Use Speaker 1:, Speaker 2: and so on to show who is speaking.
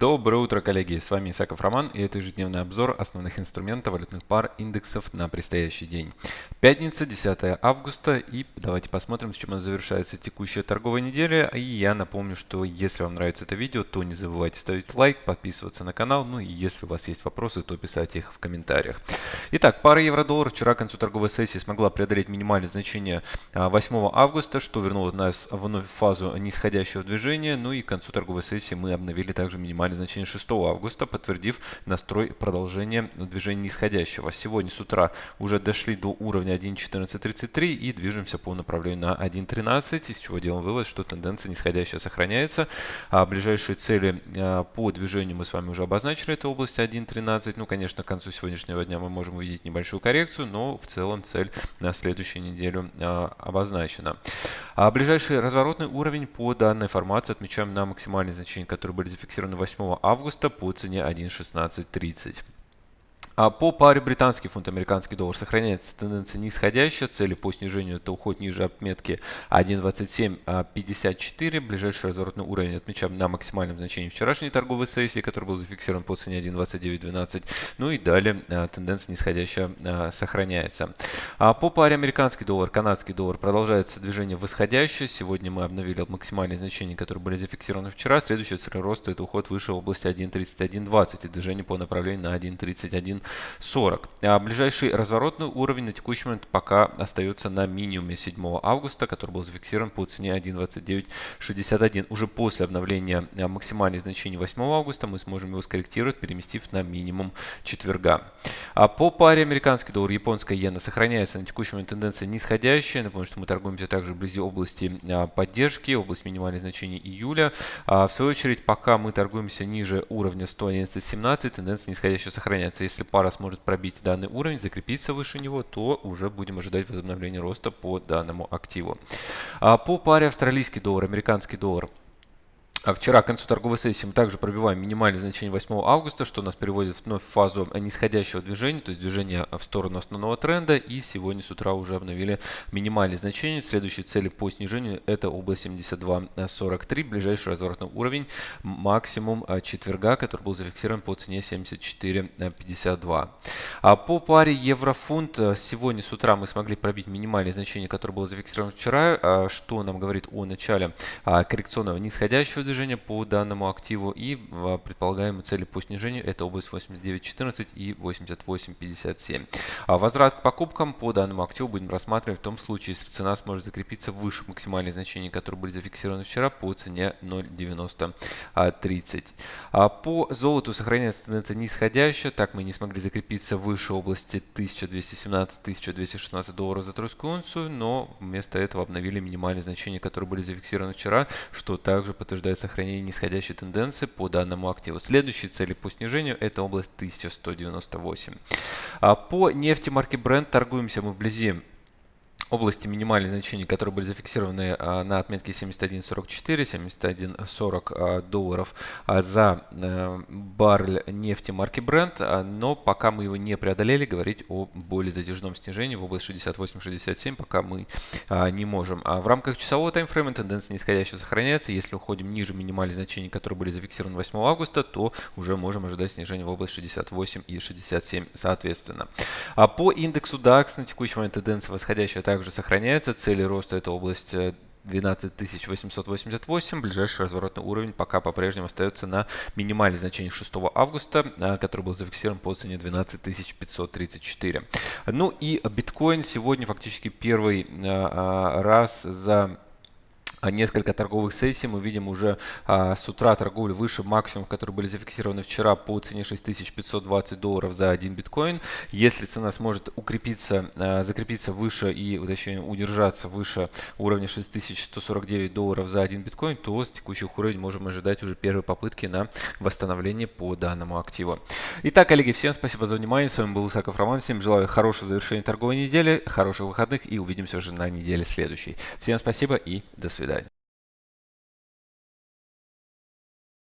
Speaker 1: Доброе утро, коллеги! С вами Исаков Роман и это ежедневный обзор основных инструментов валютных пар индексов на предстоящий день. Пятница, 10 августа и давайте посмотрим, с чем она завершается текущая торговая неделя. И я напомню, что если вам нравится это видео, то не забывайте ставить лайк, подписываться на канал, ну и если у вас есть вопросы, то писать их в комментариях. Итак, пара евро-доллар вчера к концу торговой сессии смогла преодолеть минимальное значение 8 а, августа, что вернуло нас вновь в фазу нисходящего движения, ну и к концу торговой сессии мы обновили также минимальное максимальное значение 6 августа, подтвердив настрой продолжения движения нисходящего. Сегодня с утра уже дошли до уровня 1.1433 и движемся по направлению на 1.13, из чего делаем вывод, что тенденция нисходящая сохраняется. А ближайшие цели а, по движению мы с вами уже обозначили, это область 1.13. Ну, конечно, к концу сегодняшнего дня мы можем увидеть небольшую коррекцию, но в целом цель на следующую неделю а, обозначена. А ближайший разворотный уровень по данной формации отмечаем на максимальные значения, которые были зафиксированы 8 августа по цене 1.1630. А по паре британский фунт, американский доллар сохраняется тенденция нисходящая. Цели по снижению это уход ниже отметки 1.2754. Ближайший разворотный уровень отмечаем на максимальном значении вчерашней торговой сессии, который был зафиксирован по цене 1.2912. Ну и далее а, тенденция нисходящая а, сохраняется. А по паре американский доллар, канадский доллар продолжается движение восходящее. Сегодня мы обновили максимальные значения, которые были зафиксированы вчера. Следующая цель роста это уход выше области 1.3120 и движение по направлению на 1.31 40. А ближайший разворотный уровень на текущий момент пока остается на минимуме 7 августа, который был зафиксирован по цене 1.2961. Уже после обновления а, максимальных значений 8 августа мы сможем его скорректировать, переместив на минимум четверга. А по паре американский доллар, японская иена сохраняется на текущий момент тенденция нисходящая. Напомню, что мы торгуемся также вблизи области а, поддержки, область минимальных значений июля. А в свою очередь, пока мы торгуемся ниже уровня 111.17, тенденция нисходящая сохраняется. Если пара сможет пробить данный уровень, закрепиться выше него, то уже будем ожидать возобновления роста по данному активу. А по паре австралийский доллар, американский доллар. А вчера к концу торговой сессии мы также пробиваем минимальное значение 8 августа, что нас приводит вновь в фазу нисходящего движения, то есть движение в сторону основного тренда. И сегодня с утра уже обновили минимальное значение. Следующие цели по снижению это область 72.43, ближайший разворотный уровень, максимум а, четверга, который был зафиксирован по цене 74.52. А по паре евро-фунт а, сегодня с утра мы смогли пробить минимальное значение, которое было зафиксировано вчера, что нам говорит о начале коррекционного нисходящего движения по данному активу и предполагаемые цели по снижению это область 89.14 и 88.57. А возврат к покупкам по данному активу будем рассматривать в том случае, если цена сможет закрепиться выше максимальных значений, которые были зафиксированы вчера по цене 0.9030. А по золоту сохраняется тенденция нисходящая, так мы не смогли закрепиться выше области 1217-1216 долларов за тройскую унцию, но вместо этого обновили минимальные значения, которые были зафиксированы вчера, что также подтверждает сохранение нисходящей тенденции по данному активу. Следующие цели по снижению это область 1198. А по нефти марки Brent торгуемся мы вблизи области минимальных значений, которые были зафиксированы а, на отметке 71.44, 71.40 а, долларов а, за э, баррель нефти марки Brent, но пока мы его не преодолели, говорить о более затяжном снижении в область 68-67 пока мы не можем. А в рамках часового таймфрейма тенденция нисходящая сохраняется. Если уходим ниже минимальных значений, которые были зафиксированы 8 августа, то уже можем ожидать снижения в область 68 и 67 соответственно. А по индексу DAX на текущий момент тенденция восходящая также также сохраняется. Цели роста это область 12888. Э, Ближайший разворотный уровень пока по-прежнему остается на минимальном значении 6 августа, э, который был зафиксирован по цене 12534. Ну и биткоин сегодня фактически первый э, раз за несколько торговых сессий. Мы видим уже а, с утра торговлю выше максимумов, которые были зафиксированы вчера по цене 6520 долларов за один биткоин. Если цена сможет укрепиться, а, закрепиться выше и, точнее, удержаться выше уровня 6149 долларов за один биткоин, то с текущих уровней можем ожидать уже первые попытки на восстановление по данному активу. Итак, коллеги, всем спасибо за внимание. С вами был Исаков Роман. Всем желаю хорошего завершения торговой недели, хороших выходных и увидимся уже на неделе следующей. Всем спасибо и до свидания.